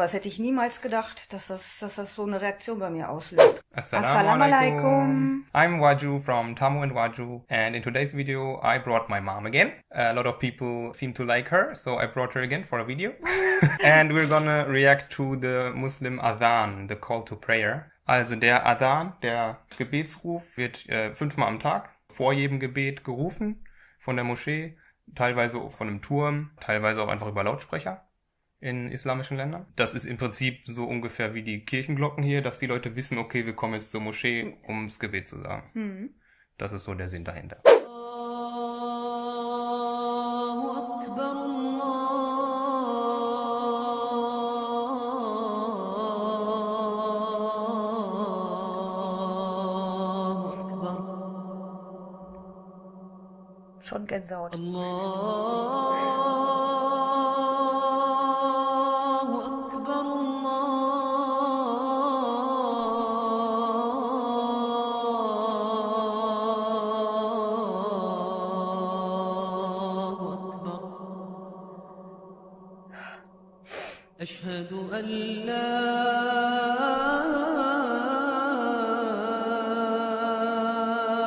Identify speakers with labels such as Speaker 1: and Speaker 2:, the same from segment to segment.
Speaker 1: unfassbar. Das hätte ich niemals gedacht, dass das, dass das so eine Reaktion bei mir auslöst.
Speaker 2: Assalamu alaikum. I'm Waju from Tamu and Waju, and in today's video, I brought my mom again. A lot of people seem to like her, so I brought her again for a video. and we're gonna react to the Muslim Adhan, the call to prayer. Also der Adhan, der Gebetsruf, wird äh, fünfmal am Tag vor jedem Gebet gerufen von der Moschee, teilweise von einem Turm, teilweise auch einfach über Lautsprecher in islamischen Ländern. Das ist im Prinzip so ungefähr wie die Kirchenglocken hier, dass die Leute wissen, okay, wir kommen jetzt zur Moschee, um das Gebet zu sagen. Mhm. Das ist so der Sinn dahinter.
Speaker 1: Schon Gänsehaut. Allah.
Speaker 3: أشهد أن لا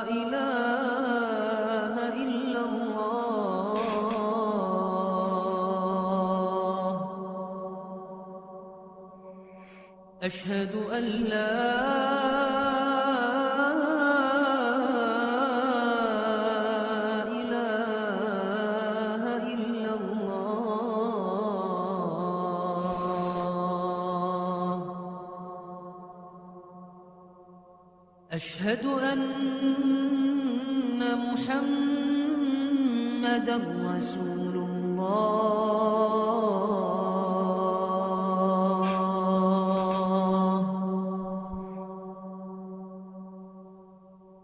Speaker 3: إله إلا الله. أشهد أن لا أشهد أن محمدا رسول الله.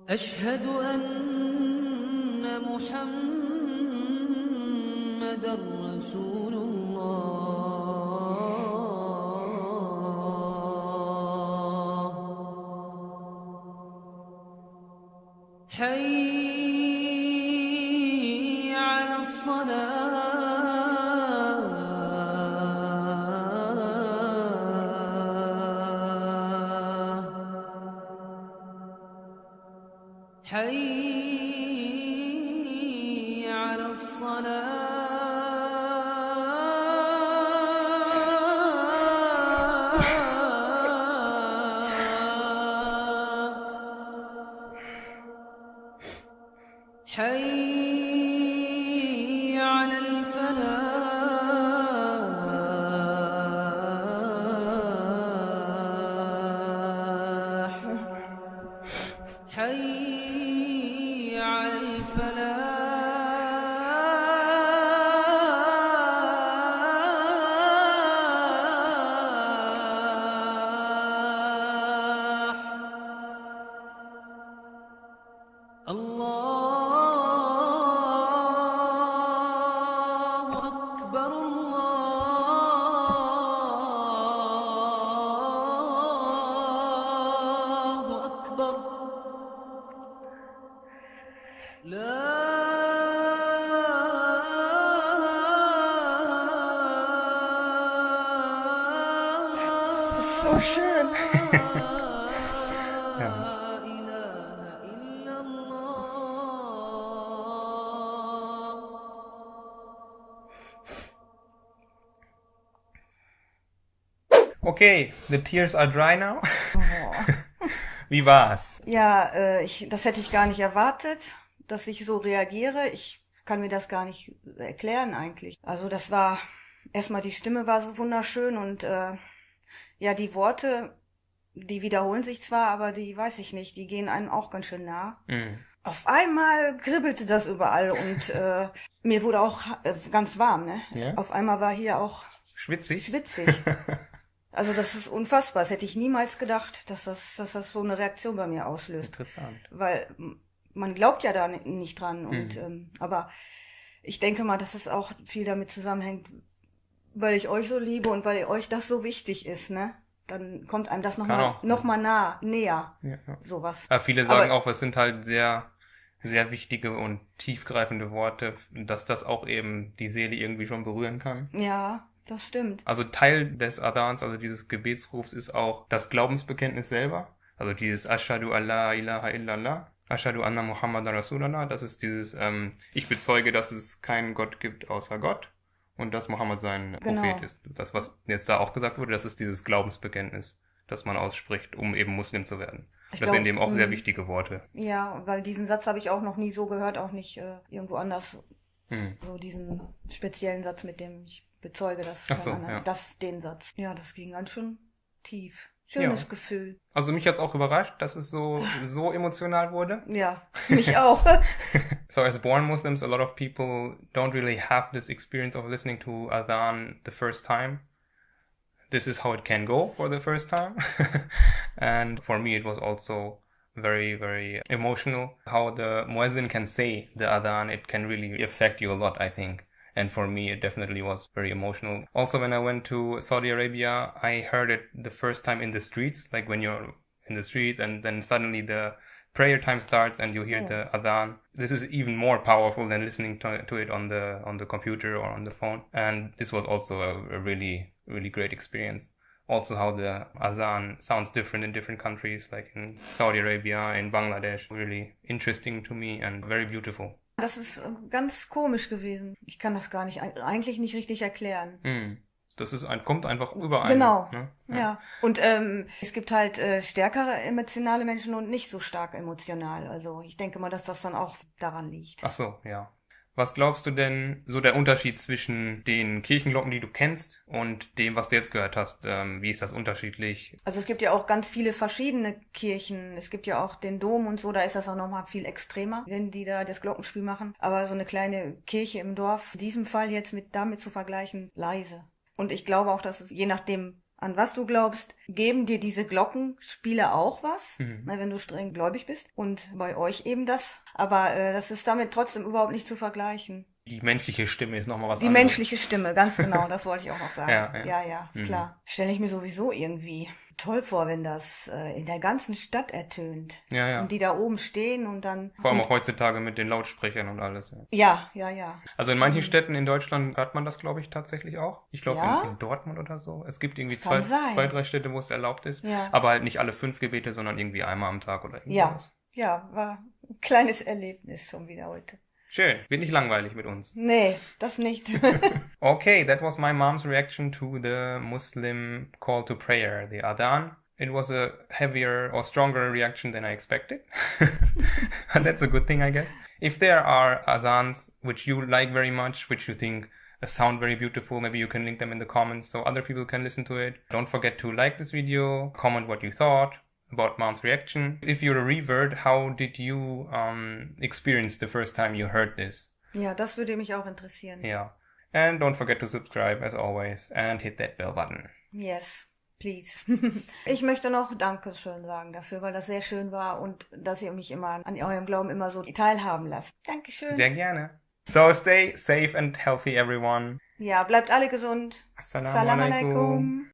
Speaker 3: أشهد أن محمدا رسول الله. حي على الصلاة. حي على الصلاة. حي
Speaker 1: so schön.
Speaker 2: ja. Okay, the tears are dry now.
Speaker 1: Oh.
Speaker 2: Wie war's?
Speaker 1: Ja, äh, ich, das hätte ich gar nicht erwartet, dass ich so reagiere. Ich kann mir das gar nicht erklären eigentlich. Also das war erstmal die Stimme war so wunderschön und äh, ja, die Worte, die wiederholen sich zwar, aber die weiß ich nicht, die gehen einem auch ganz schön nah.
Speaker 2: Mhm.
Speaker 1: Auf einmal kribbelte das überall und äh, mir wurde auch äh, ganz warm, ne?
Speaker 2: Ja?
Speaker 1: Auf einmal war hier auch
Speaker 2: Schwitzig?
Speaker 1: schwitzig. Also das ist unfassbar. Das hätte ich niemals gedacht, dass das, dass das so eine Reaktion bei mir auslöst.
Speaker 2: Interessant.
Speaker 1: Weil man glaubt ja da ni- nicht dran. Und
Speaker 2: Mhm.
Speaker 1: ähm, aber ich denke mal, dass es auch viel damit zusammenhängt, weil ich euch so liebe und weil euch das so wichtig ist, ne? Dann kommt einem das nochmal noch mal nah, näher,
Speaker 2: Ja, ja.
Speaker 1: sowas.
Speaker 2: Aber viele sagen
Speaker 1: Aber-
Speaker 2: auch, es sind halt sehr, sehr wichtige und tiefgreifende Worte, dass das auch eben die Seele irgendwie schon berühren kann.
Speaker 1: Ja, das stimmt.
Speaker 2: Also Teil des Adans, also dieses Gebetsrufs, ist auch das Glaubensbekenntnis selber. Also dieses Ashadu Allah ilaha illallah, Ashadu anna Muhammad Rasulallah. Das ist dieses, ähm, ich bezeuge, dass es keinen Gott gibt außer Gott und dass Mohammed sein
Speaker 1: Genau.
Speaker 2: Prophet ist. Das, was jetzt da auch gesagt wurde, das ist dieses Glaubensbekenntnis, das man ausspricht, um eben Muslim zu werden.
Speaker 1: Ich
Speaker 2: das
Speaker 1: glaub,
Speaker 2: sind eben auch sehr
Speaker 1: mm.
Speaker 2: wichtige Worte.
Speaker 1: Ja, weil diesen Satz habe ich auch noch nie so gehört, auch nicht äh, irgendwo anders.
Speaker 2: Hm.
Speaker 1: So diesen speziellen Satz, mit dem ich bezeuge, dass
Speaker 2: so, ja.
Speaker 1: das den Satz. Ja, das ging ganz schön tief. Schönes
Speaker 2: Ja.
Speaker 1: Gefühl.
Speaker 2: Also mich hat's auch überrascht, dass es so, so emotional wurde.
Speaker 1: Ja, mich auch.
Speaker 2: So as born Muslims, a lot of people don't really have this experience of listening to Adhan the first time. This is how it can go for the first time. and for me, it was also very, very emotional how the muezzin can say the Adhan. It can really affect you a lot, I think. And for me, it definitely was very emotional. Also, when I went to Saudi Arabia, I heard it the first time in the streets, like when you're in the streets and then suddenly the prayer time starts and you hear
Speaker 1: Oh.
Speaker 2: the adhan this is even more powerful than listening to, to it on the on the computer or on the phone and this was also a, a really really great experience also how the azan sounds different in different countries like in saudi arabia in bangladesh really interesting to me and very beautiful
Speaker 1: Das ist äh, ganz komisch gewesen. Ich kann das gar nicht, eigentlich nicht richtig erklären.
Speaker 2: Hm. das ist ein kommt einfach überall
Speaker 1: Genau.
Speaker 2: ne?
Speaker 1: Ja. Und ähm, es gibt halt äh, stärkere emotionale Menschen und nicht so stark emotional. Also ich denke mal, dass das dann auch daran liegt.
Speaker 2: Ach so, ja. Was glaubst du denn, so der Unterschied zwischen den Kirchenglocken, die du kennst, und dem, was du jetzt gehört hast? Ähm, wie ist das unterschiedlich?
Speaker 1: Also es gibt ja auch ganz viele verschiedene Kirchen. Es gibt ja auch den Dom und so, da ist das auch nochmal viel extremer, wenn die da das Glockenspiel machen. Aber so eine kleine Kirche im Dorf, in diesem Fall jetzt mit damit zu vergleichen, leise. Und ich glaube auch, dass es je nachdem, an was du glaubst, geben dir diese Glockenspiele auch was,
Speaker 2: Mhm.
Speaker 1: ne, wenn du streng gläubig bist. Und bei euch eben das. Aber äh, das ist damit trotzdem überhaupt nicht zu vergleichen.
Speaker 2: Die menschliche Stimme ist nochmal was
Speaker 1: Die
Speaker 2: anderes.
Speaker 1: menschliche Stimme, ganz genau, das wollte ich auch noch sagen.
Speaker 2: Ja, ja.
Speaker 1: ja, ja, ist
Speaker 2: Mhm.
Speaker 1: klar. Stelle ich mir sowieso irgendwie toll vor, wenn das äh, in der ganzen Stadt ertönt.
Speaker 2: Ja, ja.
Speaker 1: Und die da oben stehen und dann.
Speaker 2: Vor allem auch heutzutage mit den Lautsprechern und alles. Ja.
Speaker 1: Ja, ja, ja.
Speaker 2: Also in manchen Städten in Deutschland hört man das, glaube ich, tatsächlich auch. Ich glaube
Speaker 1: Ja?
Speaker 2: in, in Dortmund oder so. Es gibt irgendwie zwei,
Speaker 1: sein.
Speaker 2: zwei, drei Städte, wo es erlaubt ist.
Speaker 1: Ja.
Speaker 2: Aber halt nicht alle fünf Gebete, sondern irgendwie einmal am Tag oder
Speaker 1: Ja.
Speaker 2: irgendwas.
Speaker 1: Ja, war ein kleines Erlebnis schon wieder heute.
Speaker 2: Schön. Nicht langweilig mit uns.
Speaker 1: Nee, das nicht.
Speaker 2: Okay, that was my mom's reaction to the Muslim call to prayer, the Adhan. It was a heavier or stronger reaction than I expected. and that's a good thing, I guess. If there are Azans which you like very much, which you think sound very beautiful, maybe you can link them in the comments so other people can listen to it. Don't forget to like this video, comment what you thought about mom's reaction. If you're a revert, how did you um, experience the first time you heard this?
Speaker 1: ja, das würde mich auch interessieren.
Speaker 2: Yeah. And don't forget to subscribe as always and hit that bell button.
Speaker 1: Yes, please. ich möchte noch Dankeschön sagen dafür, weil das sehr schön war und dass ihr mich immer an eurem Glauben immer so teilhaben lasst. Dankeschön.
Speaker 2: Sehr gerne. So stay safe and healthy everyone.
Speaker 1: Ja, bleibt alle gesund.
Speaker 2: Assalamu
Speaker 1: Salam
Speaker 2: alaikum.
Speaker 1: alaikum.